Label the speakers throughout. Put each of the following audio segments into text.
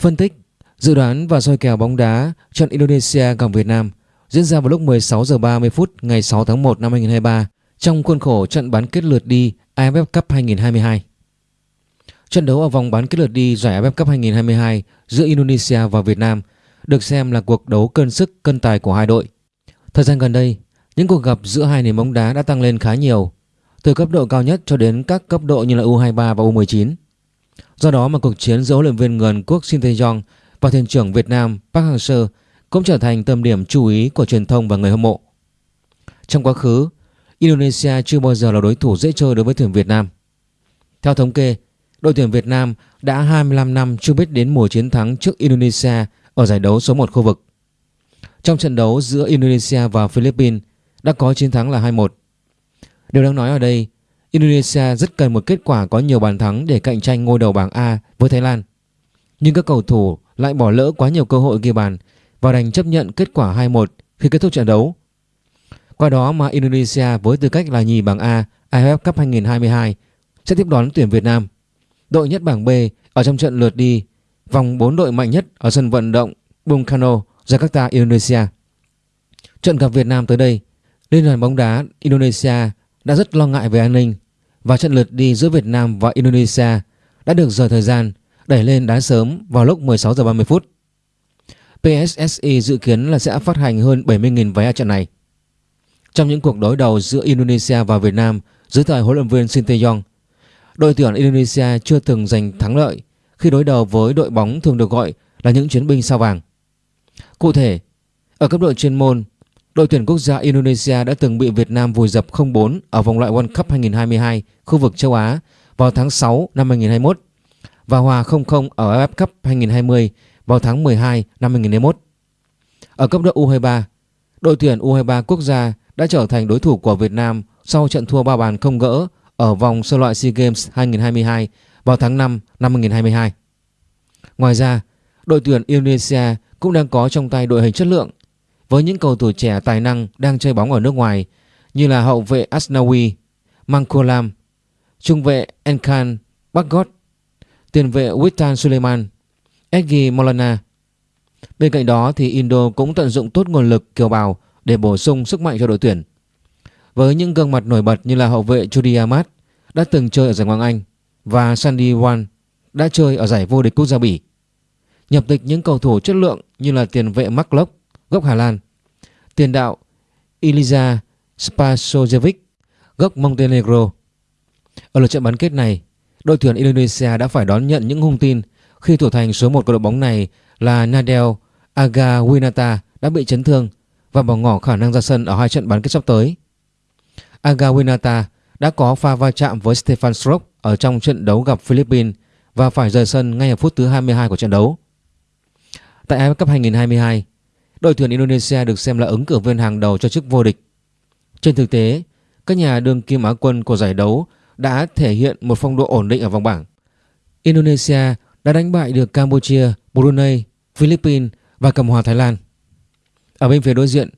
Speaker 1: Phân tích, dự đoán và soi kèo bóng đá trận Indonesia gặp Việt Nam diễn ra vào lúc 16 giờ 30 phút ngày 6 tháng 1 năm 2023 trong khuôn khổ trận bán kết lượt đi AFF Cup 2022. Trận đấu ở vòng bán kết lượt đi giải AFF Cup 2022 giữa Indonesia và Việt Nam được xem là cuộc đấu cân sức cân tài của hai đội. Thời gian gần đây, những cuộc gặp giữa hai nền bóng đá đã tăng lên khá nhiều, từ cấp độ cao nhất cho đến các cấp độ như là U23 và U19. Do đó mà cuộc chiến giữa huấn luyện viên người quốc Shin Tae-yong và thuyền trưởng Việt Nam Park Hang-seo cũng trở thành tâm điểm chú ý của truyền thông và người hâm mộ. Trong quá khứ, Indonesia chưa bao giờ là đối thủ dễ chơi đối với tuyển Việt Nam. Theo thống kê, đội tuyển Việt Nam đã 25 năm chưa biết đến mùa chiến thắng trước Indonesia ở giải đấu số 1 khu vực. Trong trận đấu giữa Indonesia và Philippines đã có chiến thắng là 2-1. Điều đáng nói ở đây, Indonesia rất cần một kết quả có nhiều bàn thắng để cạnh tranh ngôi đầu bảng A với Thái Lan. Nhưng các cầu thủ lại bỏ lỡ quá nhiều cơ hội ghi bàn và đành chấp nhận kết quả 2-1 khi kết thúc trận đấu. Qua đó mà Indonesia với tư cách là nhì bảng A AFF Cup 2022 sẽ tiếp đón tuyển Việt Nam. Đội nhất bảng B ở trong trận lượt đi vòng 4 đội mạnh nhất ở sân vận động Bung Karno, Jakarta, Indonesia. Trận gặp Việt Nam tới đây, Liên đoàn bóng đá Indonesia đã rất lo ngại về an ninh và trận lượt đi giữa Việt Nam và Indonesia đã được rời thời gian đẩy lên đá sớm vào lúc 16 giờ 30 phút. PSSI dự kiến là sẽ phát hành hơn 70.000 vé ở trận này. Trong những cuộc đối đầu giữa Indonesia và Việt Nam dưới thời huấn luyện viên Shin Tae-yong, đội tuyển Indonesia chưa từng giành thắng lợi khi đối đầu với đội bóng thường được gọi là những chiến binh sao vàng. Cụ thể, ở cấp độ chuyên môn, đội tuyển quốc gia Indonesia đã từng bị Việt Nam vùi dập 0-4 ở vòng loại World Cup 2022 khu vực châu Á vào tháng 6 năm 2021 và hòa 0-0 ở AFF Cup 2020 vào tháng 12 năm 2021. Ở cấp độ U23, đội tuyển U23 quốc gia đã trở thành đối thủ của Việt Nam sau trận thua ba bàn không gỡ ở vòng sơ loại SEA Games 2022 vào tháng 5 năm 2022. Ngoài ra, đội tuyển Indonesia cũng đang có trong tay đội hình chất lượng với những cầu thủ trẻ tài năng đang chơi bóng ở nước ngoài như là hậu vệ Asnawi, Mangkolam, trung vệ Enkan Bagot, tiền vệ Witan Suleiman, Egi Molana. Bên cạnh đó thì Indo cũng tận dụng tốt nguồn lực kiều bào để bổ sung sức mạnh cho đội tuyển. Với những gương mặt nổi bật như là hậu vệ Judy Ahmad đã từng chơi ở giải Ngoại Anh và Sandy Wan đã chơi ở giải vô địch quốc gia Bỉ. Nhập tịch những cầu thủ chất lượng như là tiền vệ Mark Locke, gốc Hà Lan, tiền đạo Iliza Spasojevic, gốc Montenegro. Ở lượt trận bán kết này, đội tuyển Indonesia đã phải đón nhận những hung tin khi thủ thành số 1 của đội bóng này là Nadel Agawinata đã bị chấn thương và bỏ ngỏ khả năng ra sân ở hai trận bán kết sắp tới. Agawinata đã có pha va chạm với Stefan Strok ở trong trận đấu gặp Philippines và phải rời sân ngay ở phút thứ 22 của trận đấu. Tại AFF Cup 2022, đội tuyển Indonesia được xem là ứng cử viên hàng đầu cho chức vô địch. Trên thực tế, các nhà đương kim á quân của giải đấu đã thể hiện một phong độ ổn định ở vòng bảng. Indonesia đã đánh bại được Campuchia, Brunei, Philippines và Cộng hòa Thái Lan. Ở bên phía đối diện,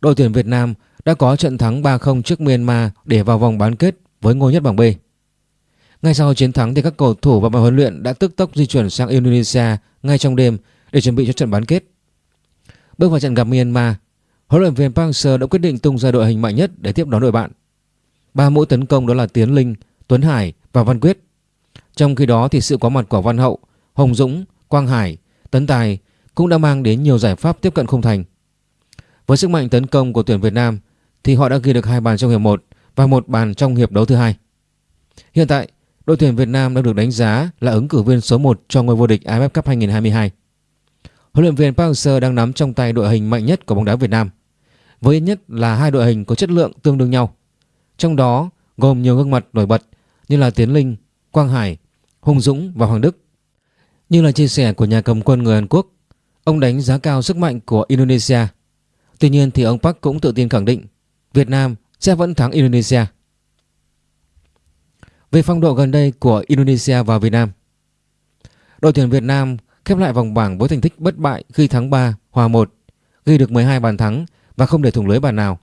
Speaker 1: đội tuyển Việt Nam đã có trận thắng 3-0 trước Myanmar để vào vòng bán kết với ngôi nhất bảng B. Ngay sau chiến thắng thì các cầu thủ và ban huấn luyện đã tức tốc di chuyển sang Indonesia ngay trong đêm để chuẩn bị cho trận bán kết. Bước vào trận gặp Myanmar, huấn luyện viên Park Hang-seo đã quyết định tung ra đội hình mạnh nhất để tiếp đón đội bạn. Ba mũi tấn công đó là Tiến Linh, Tuấn Hải và Văn Quyết. Trong khi đó thì sự có mặt của Văn Hậu, Hồng Dũng, Quang Hải, Tấn Tài cũng đã mang đến nhiều giải pháp tiếp cận khung thành. Với sức mạnh tấn công của tuyển Việt Nam thì họ đã ghi được hai bàn trong hiệp 1 và một bàn trong hiệp đấu thứ hai. Hiện tại, đội tuyển Việt Nam đang được đánh giá là ứng cử viên số 1 cho ngôi vô địch AFF Cup 2022. Huấn luyện viên Park Hang-seo đang nắm trong tay đội hình mạnh nhất của bóng đá Việt Nam, với ít nhất là hai đội hình có chất lượng tương đương nhau. Trong đó gồm nhiều gương mặt nổi bật như là Tiến Linh, Quang Hải, Hùng Dũng và Hoàng Đức. Như là chia sẻ của nhà cầm quân người Hàn Quốc, ông đánh giá cao sức mạnh của Indonesia. Tuy nhiên thì ông Park cũng tự tin khẳng định Việt Nam sẽ vẫn thắng Indonesia. Về phong độ gần đây của Indonesia và Việt Nam Đội tuyển Việt Nam khép lại vòng bảng với thành tích bất bại khi thắng 3, hòa 1, ghi được 12 bàn thắng và không để thủng lưới bàn nào.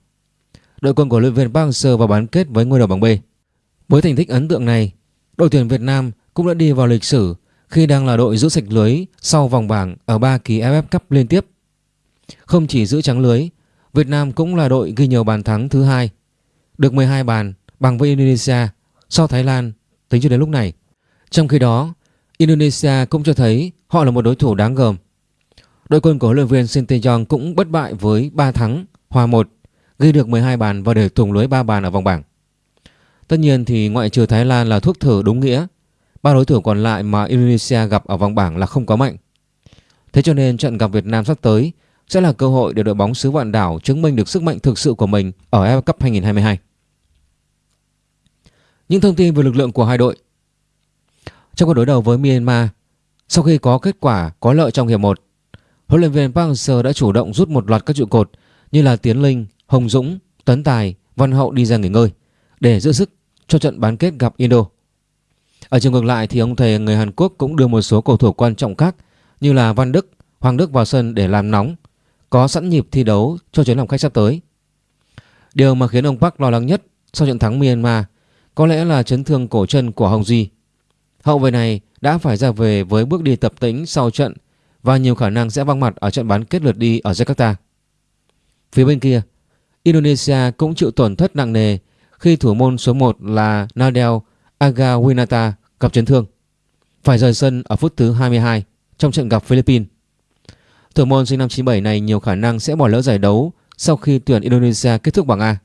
Speaker 1: Đội quân của luyện viên Park Hang-seo vào bán kết với ngôi đầu bảng B. Với thành tích ấn tượng này, đội tuyển Việt Nam cũng đã đi vào lịch sử khi đang là đội giữ sạch lưới sau vòng bảng ở 3 kỳ AFF Cup liên tiếp. Không chỉ giữ trắng lưới, Việt Nam cũng là đội ghi nhiều bàn thắng thứ hai, được 12 bàn bằng với Indonesia sau Thái Lan tính cho đến lúc này. Trong khi đó, Indonesia cũng cho thấy họ là một đối thủ đáng gờm. Đội quân của huấn luyện viên Sinteyong cũng bất bại với 3 thắng, hòa 1, ghi được 12 bàn và để thủng lưới 3 bàn ở vòng bảng. Tất nhiên thì ngoại trừ Thái Lan là thuốc thử đúng nghĩa, ba đối thủ còn lại mà Indonesia gặp ở vòng bảng là không có mạnh. Thế cho nên trận gặp Việt Nam sắp tới sẽ là cơ hội để đội bóng xứ vạn đảo chứng minh được sức mạnh thực sự của mình ở AFF Cup 2022. Những thông tin về lực lượng của hai đội trong cuộc đối đầu với Myanmar, sau khi có kết quả có lợi trong hiệp 1, huấn luyện viên Park Hang-seo đã chủ động rút một loạt các trụ cột như là Tiến Linh, Hồng Dũng, Tấn Tài, Văn Hậu đi ra nghỉ ngơi để giữ sức cho trận bán kết gặp Indo. Ở chiều ngược lại thì ông thầy người Hàn Quốc cũng đưa một số cầu thủ quan trọng khác như là Văn Đức, Hoàng Đức vào sân để làm nóng, có sẵn nhịp thi đấu cho chuyến làm khách sắp tới. Điều mà khiến ông Park lo lắng nhất sau trận thắng Myanmar có lẽ là chấn thương cổ chân của Hồng Duy. Hậu vệ này đã phải ra về với bước đi tập tĩnh sau trận và nhiều khả năng sẽ văng mặt ở trận bán kết lượt đi ở Jakarta. Phía bên kia, Indonesia cũng chịu tổn thất nặng nề khi thủ môn số 1 là Nadel Agawinata gặp chấn thương. Phải rời sân ở phút thứ 22 trong trận gặp Philippines. Thủ môn sinh năm 97 này nhiều khả năng sẽ bỏ lỡ giải đấu sau khi tuyển Indonesia kết thúc bảng A.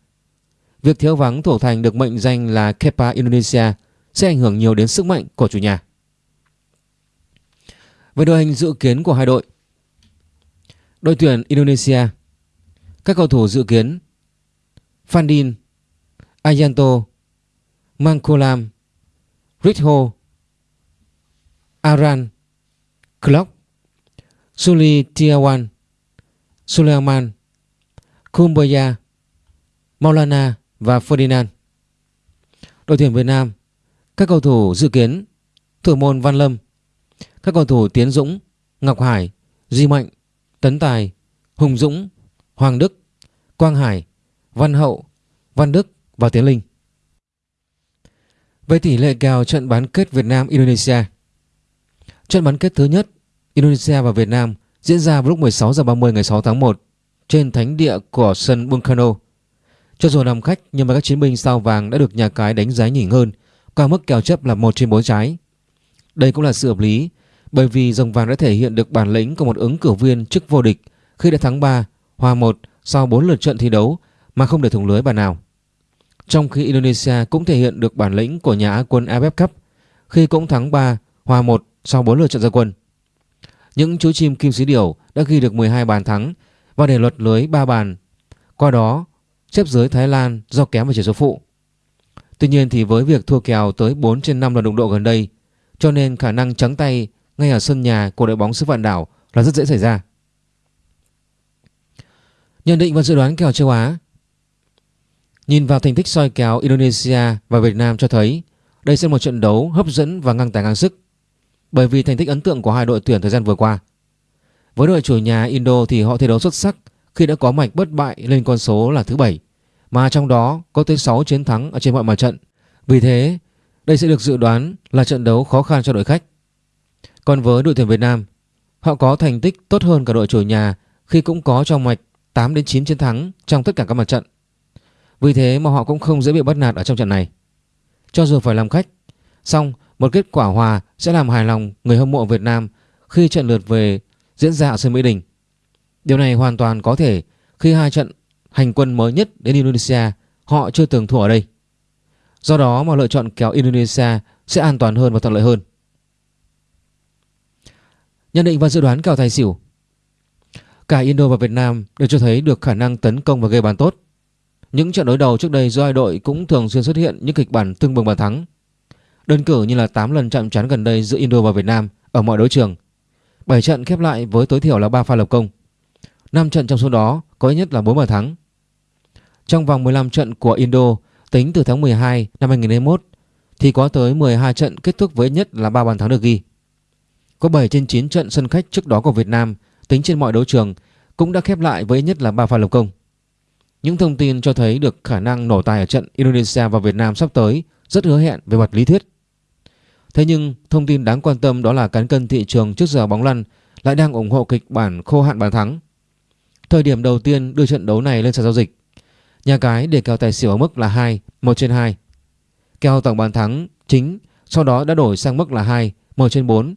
Speaker 1: Việc thiếu vắng thủ thành được mệnh danh là Kepa Indonesia sẽ ảnh hưởng nhiều đến sức mạnh của chủ nhà. Về đội hình dự kiến của hai đội Đội tuyển Indonesia, Các cầu thủ dự kiến Fandin Ayanto Mangkolam Ritho, Aran Klock Suli Tiawan Suleiman Kumbaya Maulana và Ferdinand Đội tuyển Việt Nam các cầu thủ dự kiến Thủ môn Văn Lâm. Các cầu thủ Tiến Dũng, Ngọc Hải, Duy Mạnh, Tấn Tài, Hùng Dũng, Hoàng Đức, Quang Hải, Văn Hậu, Văn Đức và Tiến Linh. Về tỷ lệ kèo trận bán kết Việt Nam-Indonesia Trận bán kết thứ nhất Indonesia và Việt Nam diễn ra vào lúc 16 giờ 30 ngày 6 tháng 1 trên thánh địa của sân Bungkano. Cho dù nằm khách, nhưng mà các chiến binh sao vàng đã được nhà cái đánh giá nhỉnh hơn qua mức kèo chấp là 1 trên 4 trái. Đây cũng là sự hợp lý bởi vì dòng vàng đã thể hiện được bản lĩnh của một ứng cử viên chức vô địch khi đã thắng 3, hòa 1 sau 4 lượt trận thi đấu mà không để thủng lưới bàn nào. Trong khi Indonesia cũng thể hiện được bản lĩnh của nhà Á quân AFF Cup khi cũng thắng 3, hòa 1 sau 4 lượt trận ra quân. Những chú chim kim xí điểu đã ghi được 12 bàn thắng và để luật lưới 3 bàn. Qua đó, xếp dưới Thái Lan do kém vào chỉ số phụ. Tuy nhiên thì với việc thua kèo tới 4 trên 5 lần đụng độ gần đây, cho nên khả năng trắng tay ngay ở sân nhà của đội bóng xứ vạn đảo là rất dễ xảy ra. Nhận định và dự đoán kèo châu Á Nhìn vào thành tích soi kèo Indonesia và Việt Nam cho thấy đây sẽ là một trận đấu hấp dẫn và ngang tài ngang sức bởi vì thành tích ấn tượng của hai đội tuyển thời gian vừa qua. Với đội chủ nhà Indo thì họ thi đấu xuất sắc khi đã có mạch bất bại lên con số là thứ 7 mà trong đó có tới 6 chiến thắng ở trên mọi mặt trận. Vì thế, đây sẽ được dự đoán là trận đấu khó khăn cho đội khách. Còn với đội tuyển Việt Nam, họ có thành tích tốt hơn cả đội chủ nhà khi cũng có trong mạch 8 đến 9 chiến thắng trong tất cả các mặt trận. Vì thế mà họ cũng không dễ bị bắt nạt ở trong trận này. Cho dù phải làm khách, song một kết quả hòa sẽ làm hài lòng người hâm mộ Việt Nam khi trận lượt về diễn ra ở sân Mỹ Đình. Điều này hoàn toàn có thể khi hai trận hành quân mới nhất đến Indonesia, họ chưa từng thua ở đây. Do đó mà lựa chọn kéo Indonesia sẽ an toàn hơn và thuận lợi hơn. Nhận định và dự đoán kèo tài xỉu Cả Indo và Việt Nam đều cho thấy được khả năng tấn công và gây bàn tốt. Những trận đối đầu trước đây do hai đội cũng thường xuyên xuất hiện những kịch bản tương bừng bàn thắng. Đơn cử như là 8 lần chạm trán gần đây giữa Indo và Việt Nam ở mọi đấu trường. 7 trận khép lại với tối thiểu là 3 pha lập công. 5 trận trong số đó, có ít nhất là 4 bàn thắng. Trong vòng 15 trận của Indo, tính từ tháng 12 năm 2021 thì có tới 12 trận kết thúc với ít nhất là 3 bàn thắng được ghi. Có 7 trên 9 trận sân khách trước đó của Việt Nam, tính trên mọi đấu trường, cũng đã khép lại với ít nhất là 3 pha lập công. Những thông tin cho thấy được khả năng nổ tài ở trận Indonesia và Việt Nam sắp tới rất hứa hẹn về mặt lý thuyết. Thế nhưng, thông tin đáng quan tâm đó là cán cân thị trường trước giờ bóng lăn lại đang ủng hộ kịch bản khô hạn bàn thắng. Thời điểm đầu tiên đưa trận đấu này lên sàn giao dịch, nhà cái để kèo tài xỉu ở mức là 2, 1 trên 2. Kèo tổng bàn thắng chính sau đó đã đổi sang mức là 2, 1 trên 4,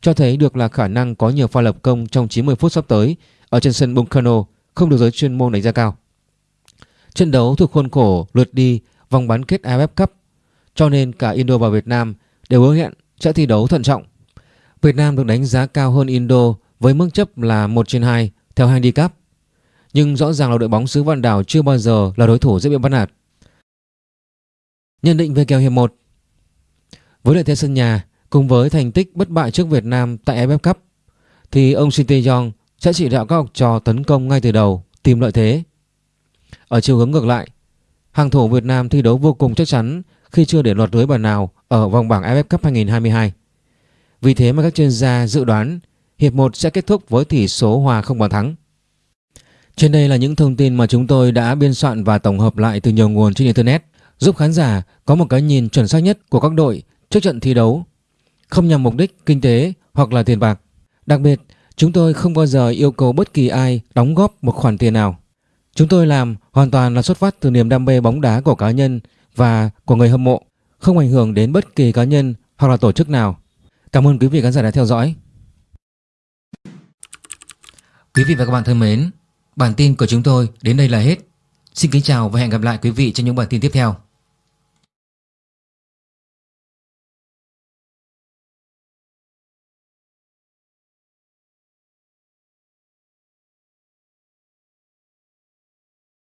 Speaker 1: cho thấy được là khả năng có nhiều pha lập công trong 90 phút sắp tới ở trên sân Buncano không được giới chuyên môn đánh giá cao. Trận đấu thuộc khuôn khổ lượt đi vòng bán kết AFF Cup cho nên cả Indo và Việt Nam đều hứa hẹn sẽ thi đấu thận trọng. Việt Nam được đánh giá cao hơn Indo với mức chấp là 1 trên 2 theo handicap. Nhưng rõ ràng là đội bóng xứ Vạn Đảo chưa bao giờ là đối thủ dễ bị bắt nạt. Nhận định về kèo hiệp 1 Với lợi thế sân nhà cùng với thành tích bất bại trước Việt Nam tại AFF Cup thì ông Shin Tae-yong sẽ chỉ đạo các học trò tấn công ngay từ đầu tìm lợi thế. Ở chiều hướng ngược lại, hàng thủ Việt Nam thi đấu vô cùng chắc chắn khi chưa để lọt lưới bàn nào ở vòng bảng AFF Cup 2022. Vì thế mà các chuyên gia dự đoán hiệp 1 sẽ kết thúc với tỷ số hòa không bàn thắng. Trên đây là những thông tin mà chúng tôi đã biên soạn và tổng hợp lại từ nhiều nguồn trên Internet giúp khán giả có một cái nhìn chuẩn xác nhất của các đội trước trận thi đấu, không nhằm mục đích kinh tế hoặc là tiền bạc. Đặc biệt, chúng tôi không bao giờ yêu cầu bất kỳ ai đóng góp một khoản tiền nào. Chúng tôi làm hoàn toàn là xuất phát từ niềm đam mê bóng đá của cá nhân và của người hâm mộ, không ảnh hưởng đến bất kỳ cá nhân hoặc là tổ chức nào. Cảm ơn quý vị khán giả đã theo dõi. Quý vị và các bạn thân mến, bản tin của chúng tôi đến đây là hết. Xin kính chào và hẹn gặp lại quý vị trong những bản tin tiếp theo.